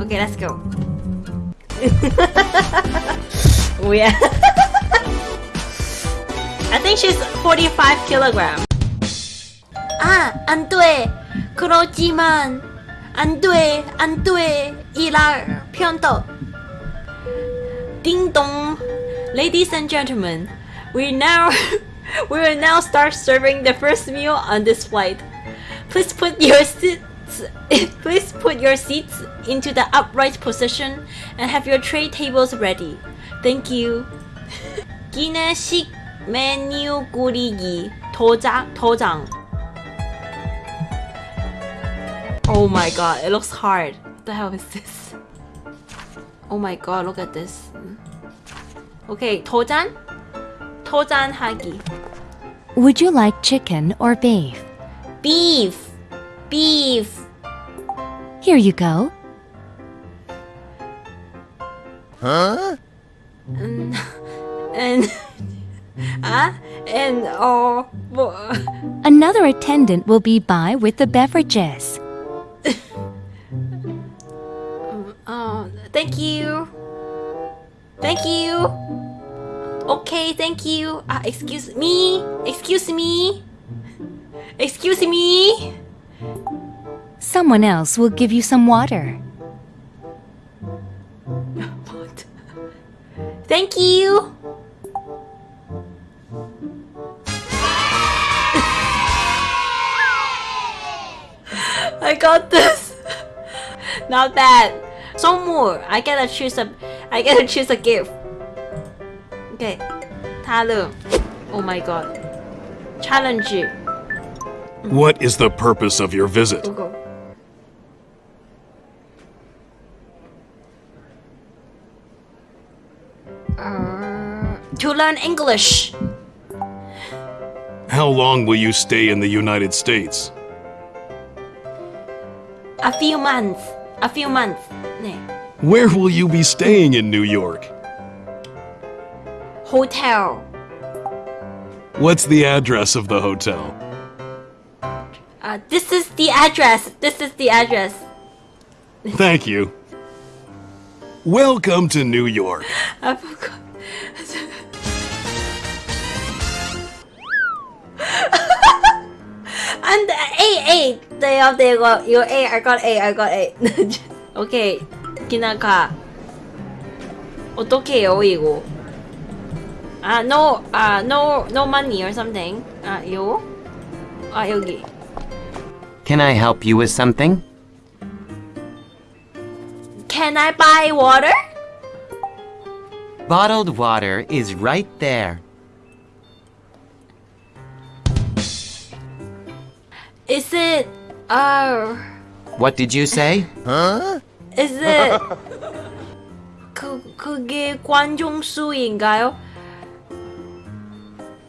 Okay, let's go. oh yeah. I think she's 45 kilogram. 아, 안 돼. 그렇지만 안 돼, 안 돼. 일할 편도. Ding dong. Ladies and gentlemen, we now we will now start serving the first meal on this flight. Please put your seats please put your seats into the upright position and have your tray tables ready. Thank you. 기내식 메뉴 꾸리기 도장 도장. Oh my god, it looks hard. What the hell is this? Oh my god, look at this. Okay, 도전? 도전하기. Would you like chicken or beef? Beef. Beef. Here you go. Huh? And ah and oh 뭐 Another attendant will be by with the beverages. oh thank you. Thank you. Okay, thank you. Ah, excuse me. Excuse me. Excuse me. Someone else will give you some water. What? Thank you. I got this. Not bad. So more. I gotta choose a. I gotta choose a gift. Okay. 다음. Oh my god. Challenge. You. What is the purpose of your visit? Google. Learn English. How long will you stay in the United States? A few months. A few months. 네. Where will you be staying in New York? Hotel. What's the address of the hotel? Uh, this is the address. This is the address. Thank you. Welcome to New York. I forgot. day of day got you eight, I got eight, I got eight. okay, Kinaka. Otokeo ego. Ah, no, ah, no, no money or something. Ah, you? Ah, yogi. Can I help you with something? Can I buy water? Bottled water is right there. Is it uh What did you say? Is it 그 그게 관종수인가요?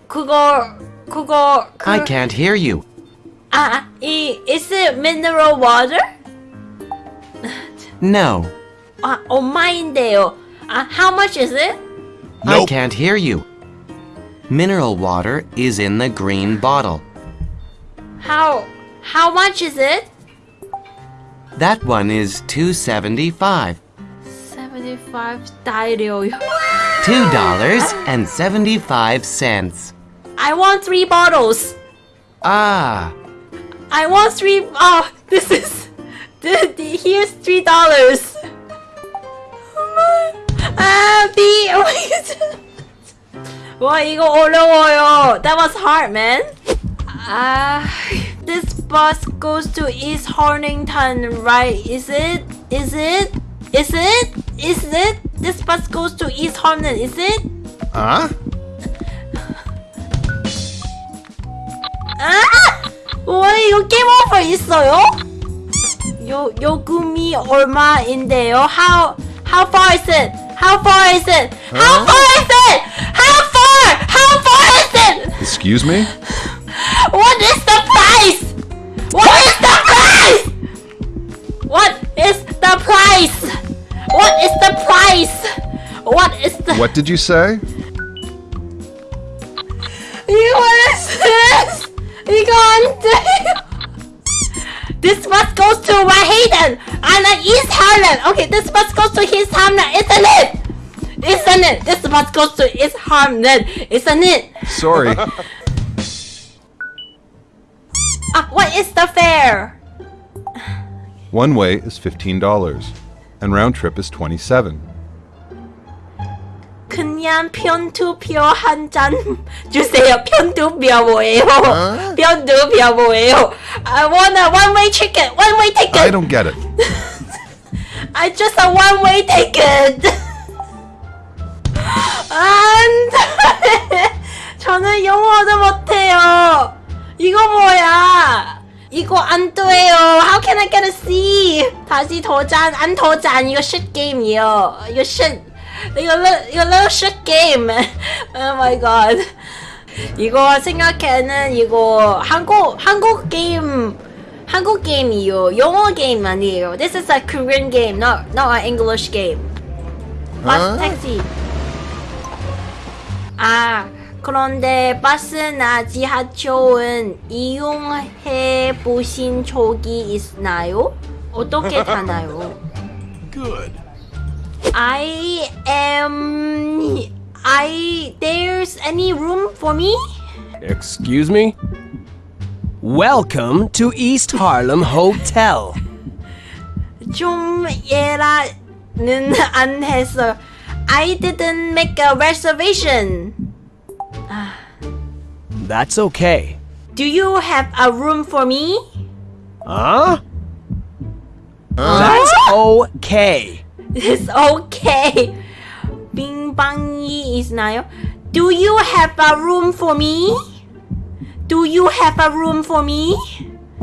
그거 그거 그 I can't hear you. 아, 이 is it mineral water? No, 아, 엄마인데요. 아, how much is it? I Nope. can't hear you. Mineral water is in the green bottle. How how much is it? That one is 275. 75 달러요. $2.75. I want three bottles. Ah, I want three Oh, this is the, the, here's three dollars. 아, B. Oh my god. 와, 이거 어려워요. That was hard, man. Ah, this bus goes to East Hornington, right? Is it? Is it? Is it? Is it? This bus goes to East Hornington, is it? Huh? 아! 와 이거 게임 오버 있어요? 요 요금이 얼마인데요? How how far is it? How far is it? How far is it? How far? How far is it? Excuse me? What is the price? What is the price? What is the price? What is the price? What is the... What did you say? You what is this? You can't This bus goes to Wahiden and East Harlem. Okay, this bus goes to East Harlem, isn't it? Isn't it? This bus goes to East Harlem, isn't it? Sorry. what is the fare? One way is $15 and round trip is 27. 그냥 편투표 한 잔 주세요. 편투표 뭐예요? 편투표 뭐예요? I want a one-way ticket. One-way ticket. I don't get it. I just a one-way ticket. 안 돼. 저는 영어도 못해요. 이거 뭐야? 이거 안 돼요. How can I get a C? 다시 도전, 안 도전. 이거 shit 게임이요. 이거 shit. 이거 리- 이거 little shit 게임. Oh my god. 이거 생각해는 이거 한국 한국 게임 한국 게임이요. 영어 게임 아니에요. This is a Korean game, not not an English game. 버스 택시. 아 그런데 버스나 지하철은 이용해 보신 적이 있나요? 어떻게 타나요? Good. I am I there's any room for me? Excuse me? Welcome to East Harlem Hotel. 좀 예라는 안 했어. I didn't make a reservation. That's okay. Do you have a room for me? Huh? That's okay. It's okay. Bing bang is now. Do you have a room for me? Do you have a room for me?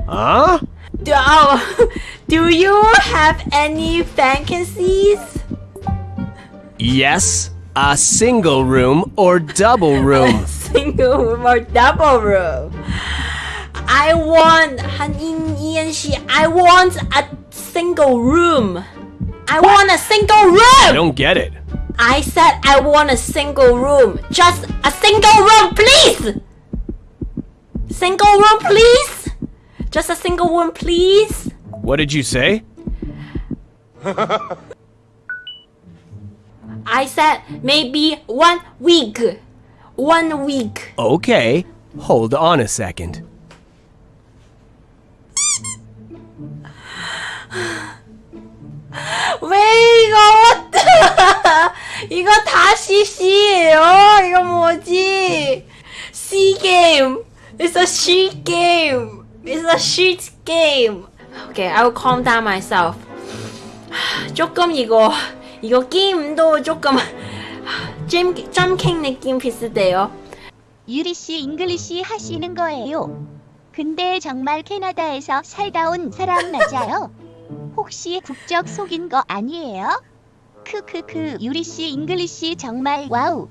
Huh? Do, oh, do you have any vacancies? Yes, a single room or double room. single with double room. I want Hanin She I want a single room. I want a single room. I don't get it. I said I want a single room. Just a single room, please. Single room, please. Just a single room, please. What did you say? I said maybe one week. One week. Okay, hold on a second. 왜 이거 이거 다시 C예요? 이거 뭐지? C game. It's a sheet game. It's a sheet game. Okay, I will calm down myself. 조금 이거 이거 게임도 조금 잼 점킹 느낌 비슷해요. 유리 씨 잉글리시 하시는 거예요. 근데 정말 캐나다에서 살다 온 사람 맞아요? 혹시 국적 속인 거 아니에요? 크크크 유리 씨 잉글리시 정말 와우.